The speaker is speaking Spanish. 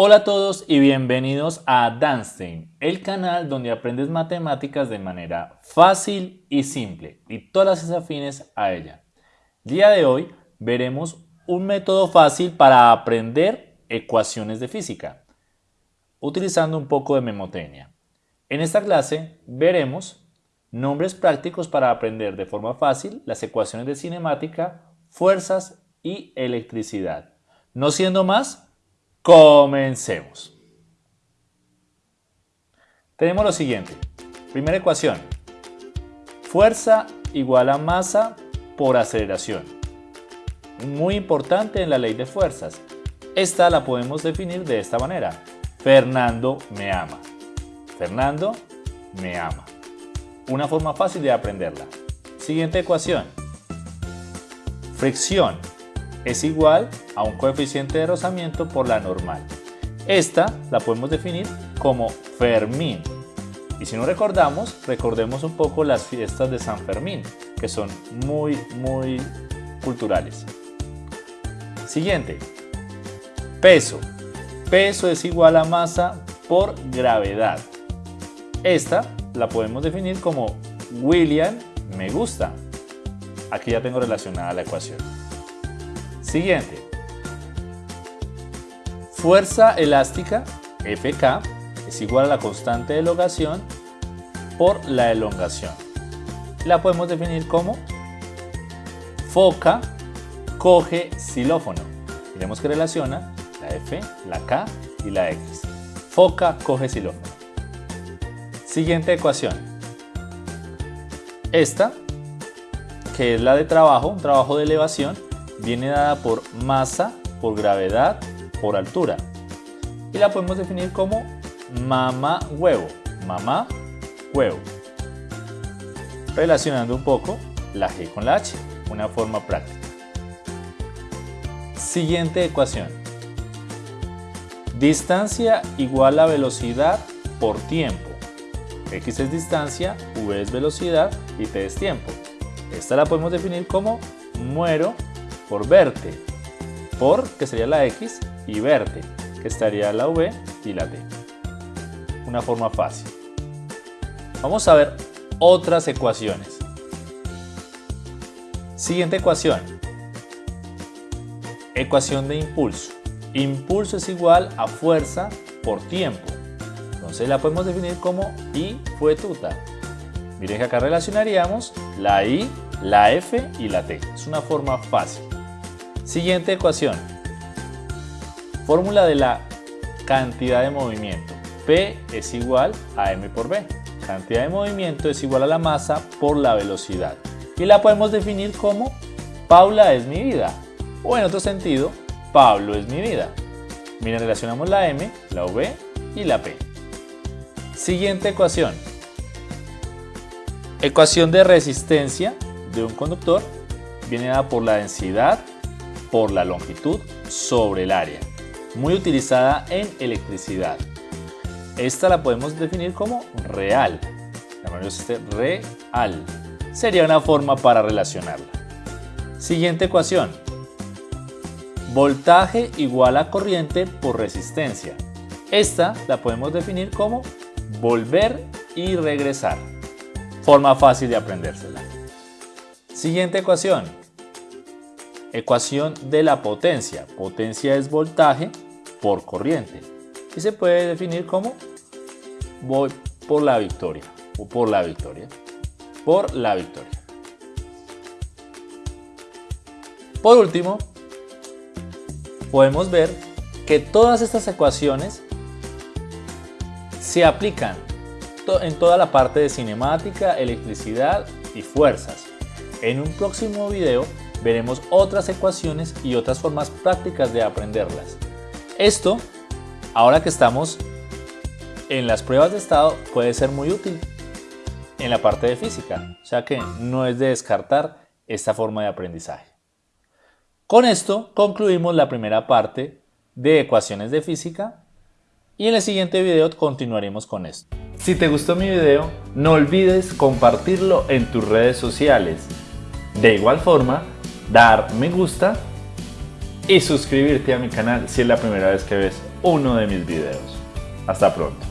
Hola a todos y bienvenidos a Danstein, el canal donde aprendes matemáticas de manera fácil y simple y todas las afines a ella. día de hoy veremos un método fácil para aprender ecuaciones de física, utilizando un poco de memotecnia. En esta clase veremos nombres prácticos para aprender de forma fácil las ecuaciones de cinemática, fuerzas y electricidad. No siendo más, Comencemos. Tenemos lo siguiente. Primera ecuación. Fuerza igual a masa por aceleración. Muy importante en la ley de fuerzas. Esta la podemos definir de esta manera. Fernando me ama. Fernando me ama. Una forma fácil de aprenderla. Siguiente ecuación. Fricción es igual a un coeficiente de rozamiento por la normal. Esta la podemos definir como Fermín. Y si no recordamos, recordemos un poco las fiestas de San Fermín, que son muy, muy culturales. Siguiente. Peso. Peso es igual a masa por gravedad. Esta la podemos definir como William me gusta. Aquí ya tengo relacionada la ecuación. Siguiente. Fuerza elástica, Fk, es igual a la constante de elongación por la elongación. La podemos definir como foca coge xilófono. Miremos que relaciona la F, la K y la X. Foca coge xilófono. Siguiente ecuación. Esta, que es la de trabajo, un trabajo de elevación, viene dada por masa, por gravedad, por altura. Y la podemos definir como mamá huevo, mamá huevo. Relacionando un poco la G con la H, una forma práctica. Siguiente ecuación. Distancia igual a velocidad por tiempo. X es distancia, V es velocidad y T es tiempo. Esta la podemos definir como muero por verte, por que sería la X y verte, que estaría la V y la T. Una forma fácil. Vamos a ver otras ecuaciones. Siguiente ecuación. Ecuación de impulso. Impulso es igual a fuerza por tiempo. Entonces la podemos definir como I fue tuta. Miren que acá relacionaríamos la I, la F y la T. Es una forma fácil. Siguiente ecuación. Fórmula de la cantidad de movimiento. P es igual a M por B. Cantidad de movimiento es igual a la masa por la velocidad. Y la podemos definir como Paula es mi vida. O en otro sentido, Pablo es mi vida. Miren, relacionamos la M, la V y la P. Siguiente ecuación. Ecuación de resistencia de un conductor viene dada por la densidad por la longitud sobre el área, muy utilizada en electricidad. Esta la podemos definir como real. este real. Sería una forma para relacionarla. Siguiente ecuación. Voltaje igual a corriente por resistencia. Esta la podemos definir como volver y regresar. Forma fácil de aprendérsela. Siguiente ecuación. Ecuación de la potencia. Potencia es voltaje por corriente. Y se puede definir como voy por la victoria. O por la victoria. Por la victoria. Por último, podemos ver que todas estas ecuaciones se aplican en toda la parte de cinemática, electricidad y fuerzas. En un próximo video veremos otras ecuaciones y otras formas prácticas de aprenderlas. Esto, ahora que estamos en las pruebas de estado, puede ser muy útil en la parte de física, o sea que no es de descartar esta forma de aprendizaje. Con esto concluimos la primera parte de ecuaciones de física y en el siguiente video continuaremos con esto. Si te gustó mi video, no olvides compartirlo en tus redes sociales. De igual forma, dar me gusta y suscribirte a mi canal si es la primera vez que ves uno de mis videos. Hasta pronto.